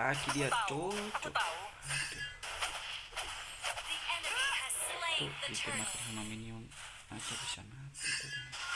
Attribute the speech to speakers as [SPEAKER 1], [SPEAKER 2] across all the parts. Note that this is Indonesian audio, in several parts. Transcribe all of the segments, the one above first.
[SPEAKER 1] lagi dia cocok. Tuh kita
[SPEAKER 2] makan
[SPEAKER 1] sama minion. Aja bisa mati. tuh.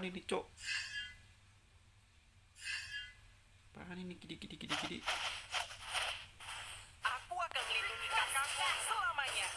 [SPEAKER 1] apaan ini cok? Apaan ini? Gidi gidi gidi gidi.
[SPEAKER 3] Aku akan melindungi kakakku selamanya.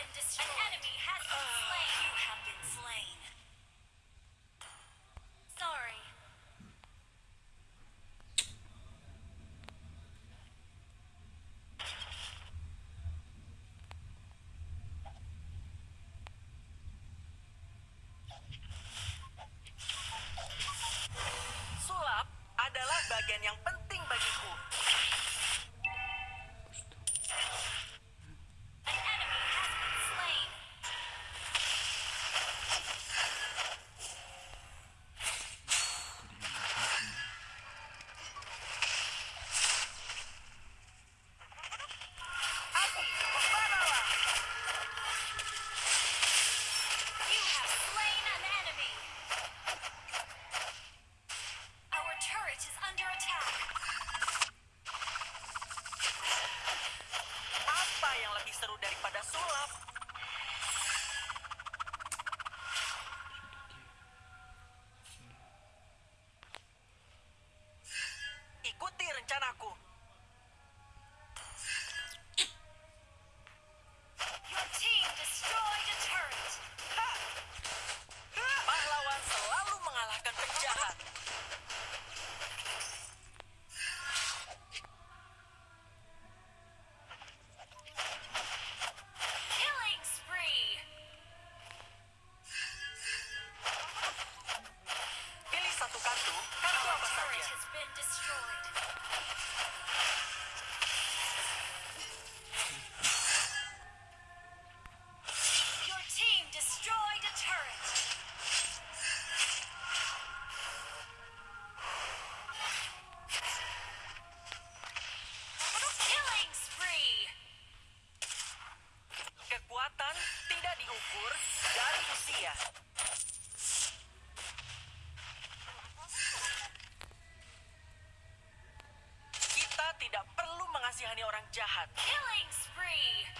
[SPEAKER 2] been destroyed. An enemy has been oh, slain. You have been slain. Sorry. Killing spree!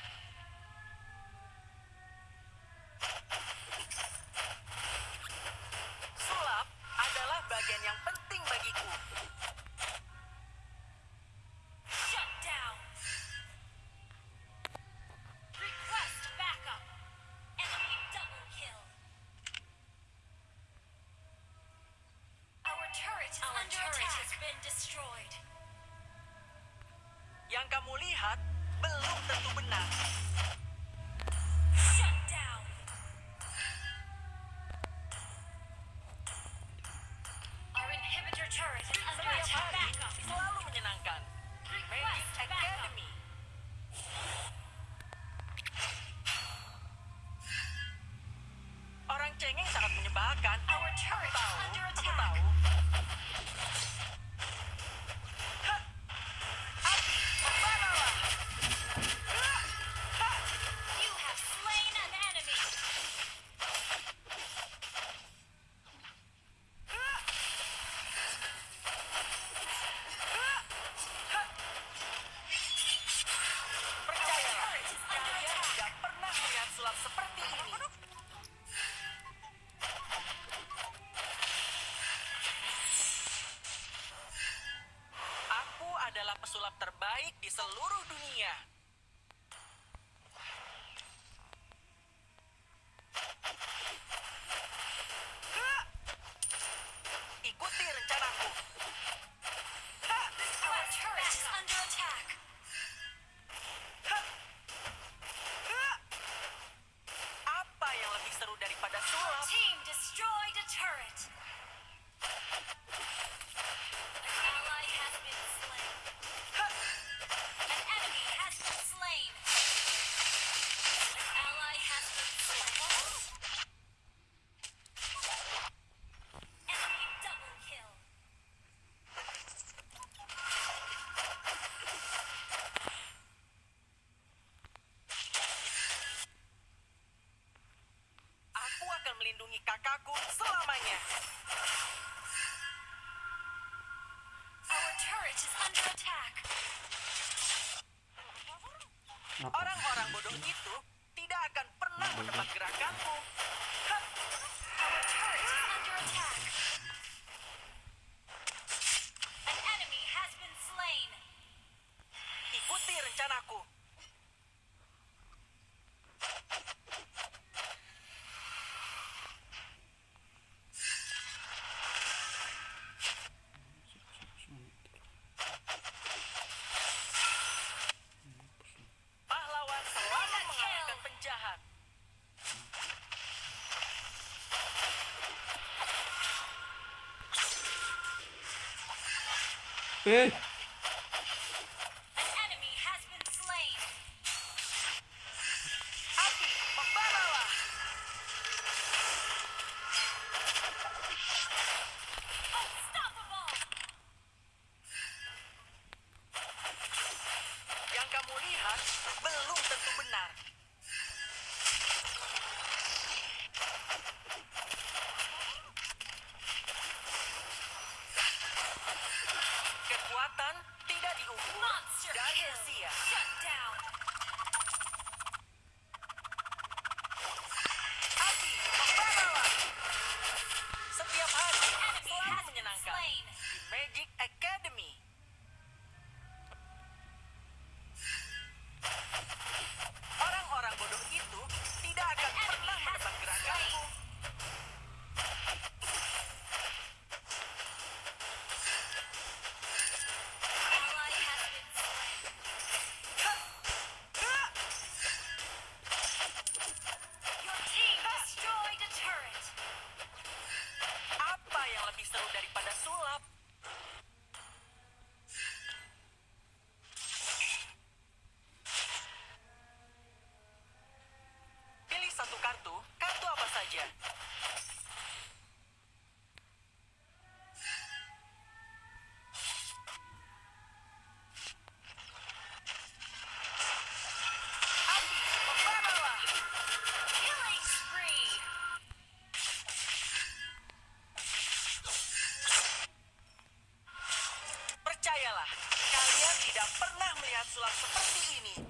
[SPEAKER 3] di seluruh dunia. Ikuti rencanaku. aku selamanya. Okay. tidak pernah melihat sulap seperti ini.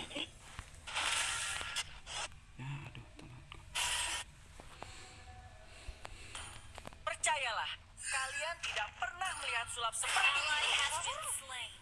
[SPEAKER 3] Kalian tidak pernah melihat sulap seperti ini.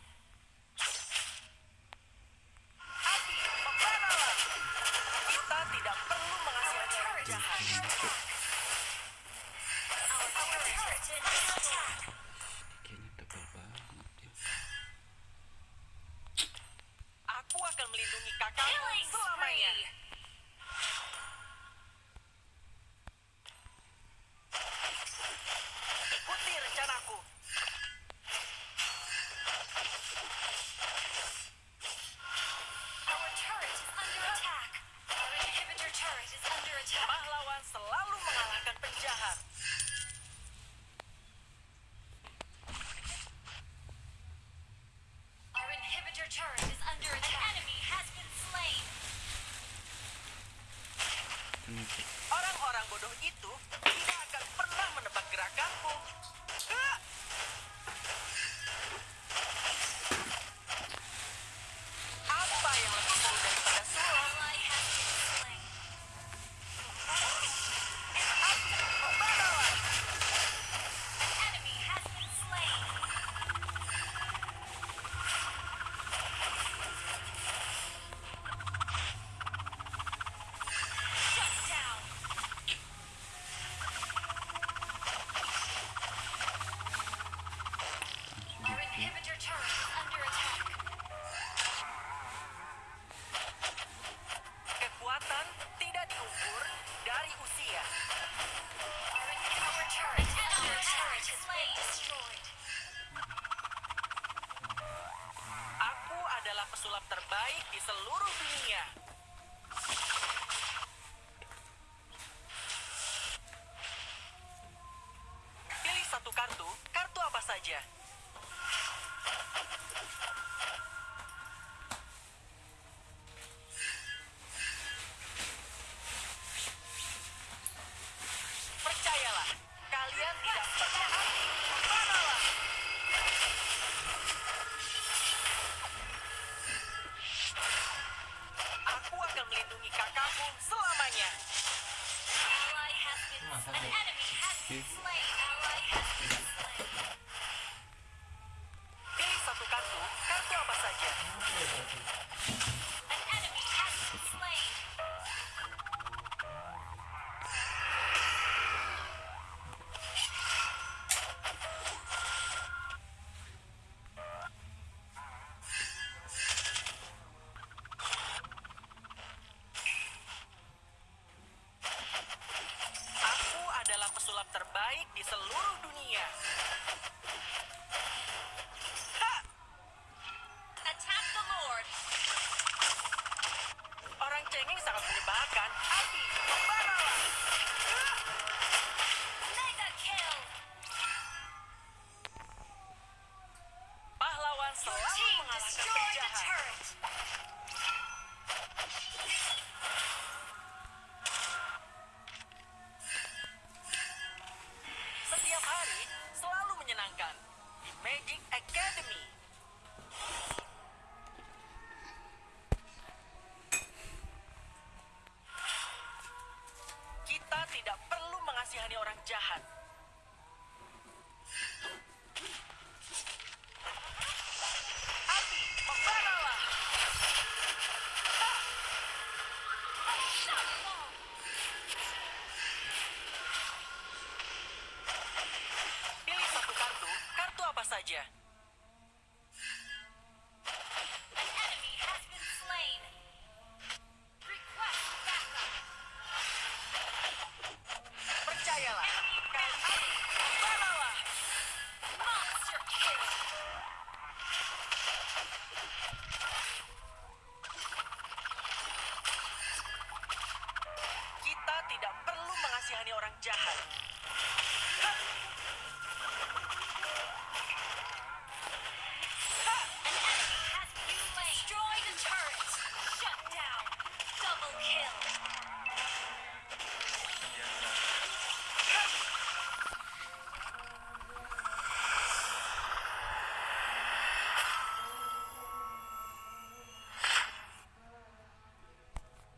[SPEAKER 2] turret.